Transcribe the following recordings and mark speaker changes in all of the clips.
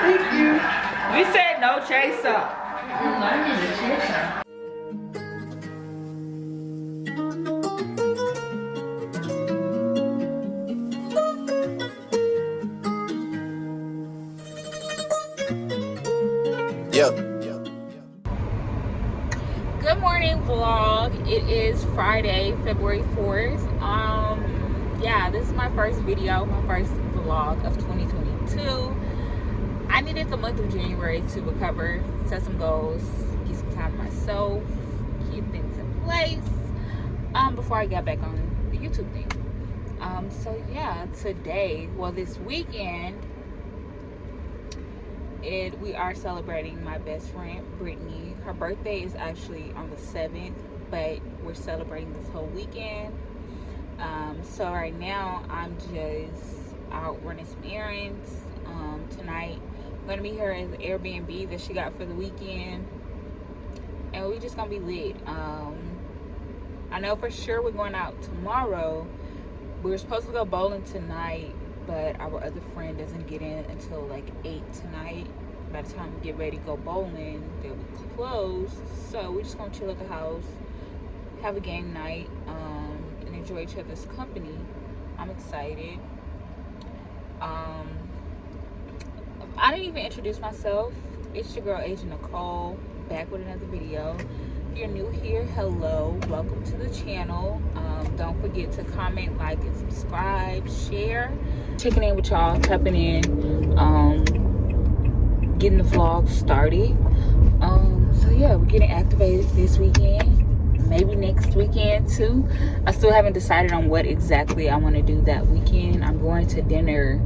Speaker 1: Thank you.
Speaker 2: We said no chaser.
Speaker 1: I'm learning the chaser.
Speaker 3: Yeah.
Speaker 2: Good morning vlog. It is Friday, February 4th. Um yeah, this is my first video, my first vlog of 2022. I needed the month of January to recover, set some goals, get some time to myself, keep things in place um before I got back on the YouTube thing. Um so yeah, today, well this weekend it we are celebrating my best friend Brittany. Her birthday is actually on the 7th, but we're celebrating this whole weekend. Um, so right now I'm just out running some errands. Um, tonight gonna meet her at the Airbnb that she got for the weekend, and we just gonna be lit. Um, I know for sure we're going out tomorrow. We were supposed to go bowling tonight, but our other friend doesn't get in until like 8 tonight. By the time we get ready to go bowling, they'll be closed. So we're just gonna chill at the house, have a game night, um, and enjoy each other's company. I'm excited. Um, I didn't even introduce myself. It's your girl, Agent Nicole, back with another video. If you're new here, hello, welcome to the channel. Um, don't forget to comment, like, and subscribe, share. Checking in with y'all, tapping in, um, getting the vlog started. Um, so yeah, we're getting activated this weekend. Maybe next weekend too. I still haven't decided on what exactly I want to do that weekend. I'm going to dinner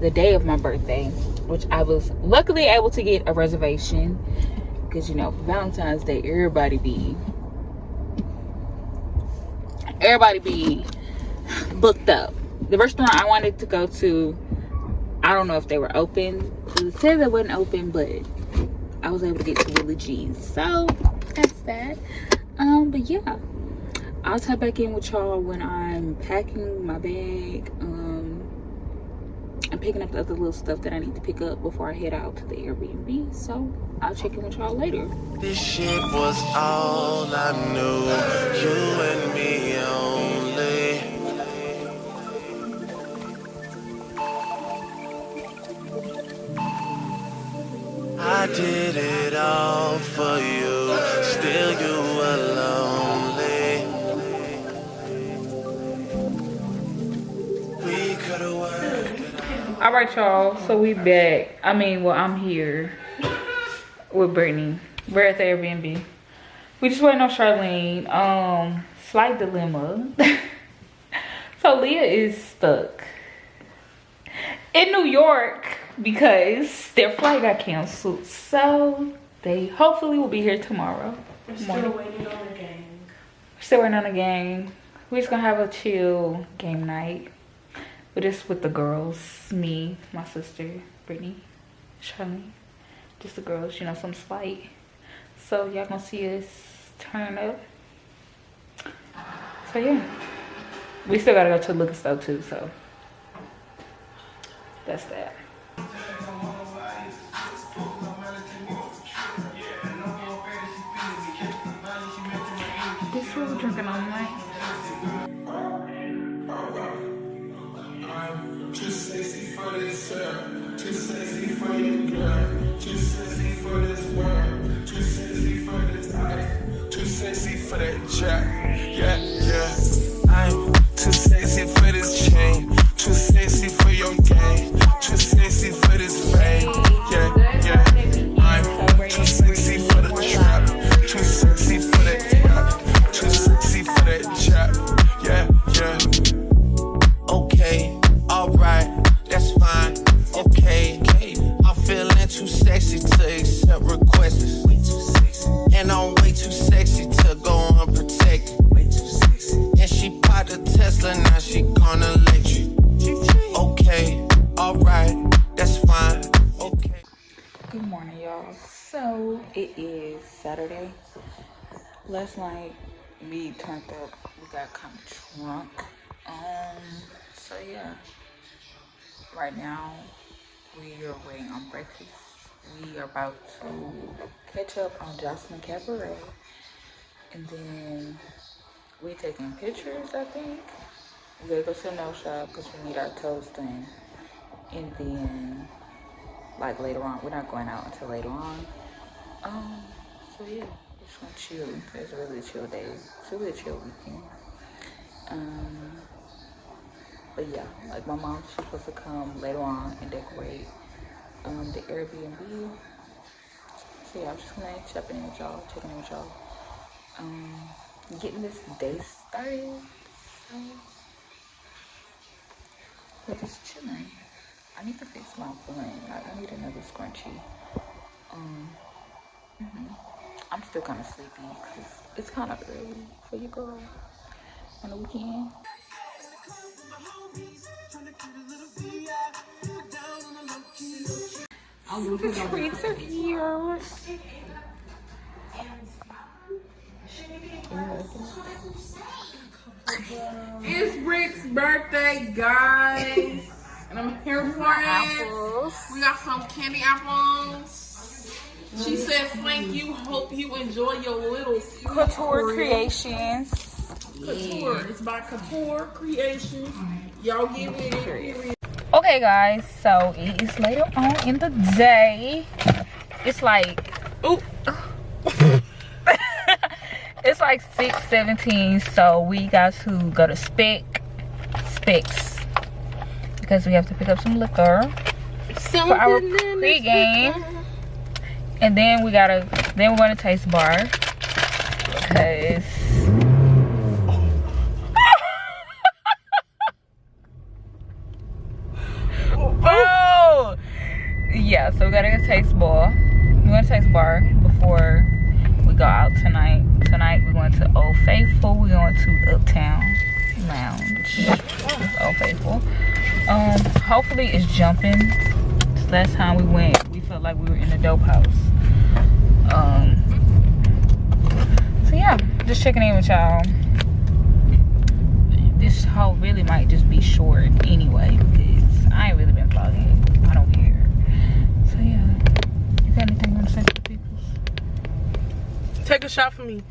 Speaker 2: the day of my birthday, which I was luckily able to get a reservation. Because you know valentine's day everybody be everybody be booked up. The restaurant i wanted to go to i don't know if they were open. It said they wasn't open but i was able to get to willie g's so that's that. Um but yeah i'll tie back in with y'all when i'm packing my bag um I'm picking up the other little stuff that I need to pick up before I head out to the Airbnb. So I'll check in with y'all later.
Speaker 3: This shit was all I knew. You and me only. I did it all for you.
Speaker 2: All right, y'all. So we back. I mean, well, I'm here with Brittany. We're at the Airbnb. We just waiting on Charlene. Um, slight dilemma. so Leah is stuck in New York because their flight got canceled. So they hopefully will be here tomorrow.
Speaker 1: We're
Speaker 2: morning.
Speaker 1: still waiting on the gang.
Speaker 2: Still waiting on the gang. We're just gonna have a chill game night. But just with the girls. Me, my sister, Brittany, Charlene. Just the girls, you know, some slight. So y'all gonna see us turn up. So yeah. We still gotta go to Lucas though too, so that's that. This is drinking all
Speaker 4: for your girl. Too sexy for this world. Too sexy for this ice. Too sexy for that jack. Yeah.
Speaker 2: Morning, y'all. So it is Saturday. Last night we turned up. We got kind of drunk. Um. So yeah. Right now we are waiting on breakfast. We are about to catch up on Joseline Cabaret. And then we taking pictures, I think. We gotta go to the nail shop because we need our toes done. And then, like later on, we're not going out until later on. Um, so yeah, just gonna chill. It's a really chill day. It's a really chill weekend. Um, but yeah, like my mom, she's supposed to come later on and decorate um, the Airbnb. So yeah, I'm just gonna check in with y'all, checking in with y'all. Um, getting this day started. So, we're just chilling. I need to fix my bun. Like, I need another scrunchie. Um, mhm. I'm still kind of sleepy because it's, it's kind of early for you girl on the weekend. The treats are here.
Speaker 5: It's Rick's birthday, guys. And I'm here for it.
Speaker 2: Apples.
Speaker 5: We got some candy apples. She mm-hmm. said, thank you. Hope you enjoy your little
Speaker 2: Couture Creations.
Speaker 5: Couture. It's by Couture Creations. Y'all get with it. Period.
Speaker 2: Okay, guys, so it is later on in the day. It's like, ooh. it's like 6.17, so we got to go to Spec, Specs, because we have to pick up some liquor for our pregame. And then we gotta, then we're gonna taste bar, because Oh! Yeah, so we gotta go taste bar. We're gonna taste bar before we go out tonight. Tonight we're going to Old Faithful. We're going to Uptown Lounge. Old Faithful. Um, hopefully it's jumping. This last time we went, we felt like we were in a dope house. Um, so yeah, just checking in with y'all. This haul really might just be short anyway because I ain't really been vlogging. I don't care. So yeah, you got anything you want to say to the people?
Speaker 5: Take a shot for me.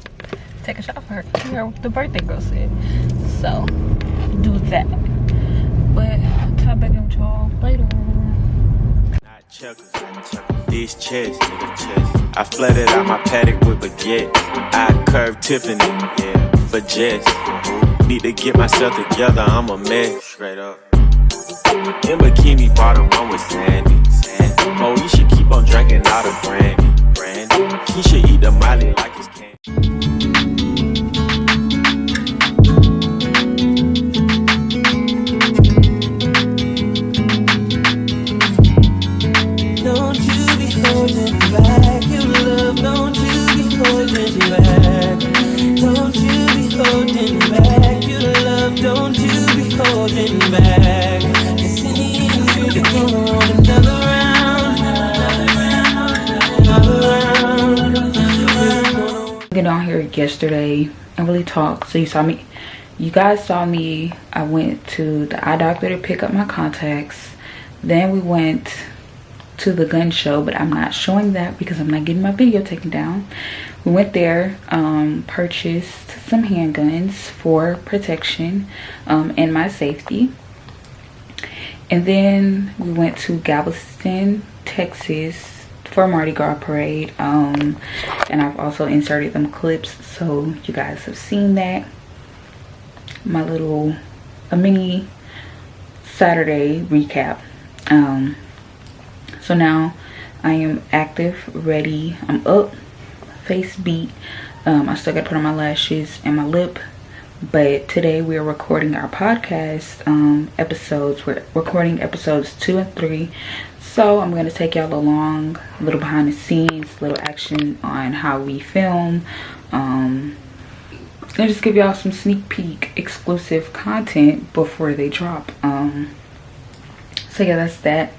Speaker 2: Take a shot for her. You heard what the birthday girl said. So do that. But I'll tie back with y'all later.
Speaker 3: Nigga chest. I flooded out my paddock with baguette. I curved Tiffany, yeah, for Jess. Need to get myself together, I'm a mess. Straight up. In bikini bottom, I'm with Sandy. Sandy. Oh, you should keep on drinking out of brandy. Brandy. Keisha eat the Molly like it's candy.
Speaker 6: On
Speaker 2: here yesterday and really talked. So you saw me you guys saw me. I went to the eye doctor to pick up my contacts. Then we went to the gun show but i'm not showing that because i'm not getting my video taken down. We went there um purchased some handguns for protection um and my safety. And then we went to galveston texas for Mardi Gras parade um and I've also inserted them clips so you guys have seen that. My little a mini Saturday recap. Um so now I am active ready I'm up face beat. Um I still gotta put on my lashes and my lip but today we are recording our podcast um episodes. We're recording episodes two and three so i'm going to take y'all along a little behind the scenes little action on how we film um and just give y'all some sneak peek exclusive content before they drop um so yeah that's that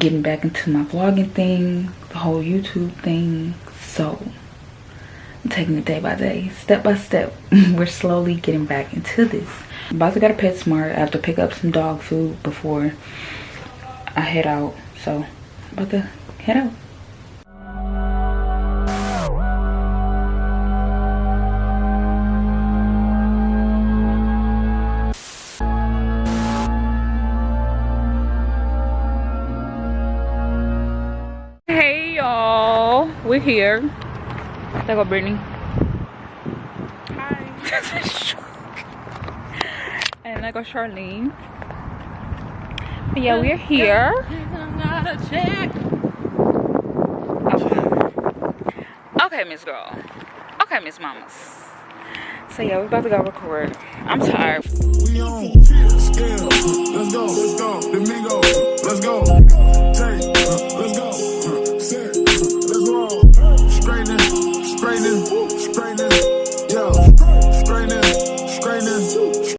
Speaker 2: getting back into my vlogging thing the whole youtube thing so I'm taking it day by day, step by step. We're slowly getting back into this. I'm about to go to PetSmart. I have to pick up some dog food before I head out. So I'm about to head out. Hey y'all, we're here. There go Brittany. Hi. and there go Charlene. But yeah, we're here gotta check. Okay, Miss Girl. Okay, Miss Mamas. So yeah, we're about to go record. I'm tired.
Speaker 4: We on
Speaker 7: scale. Let's go. Let's go. Domingo. Let's go. Take. Let's go. Set. Let's roll. Straightening. Straightening. Straightening.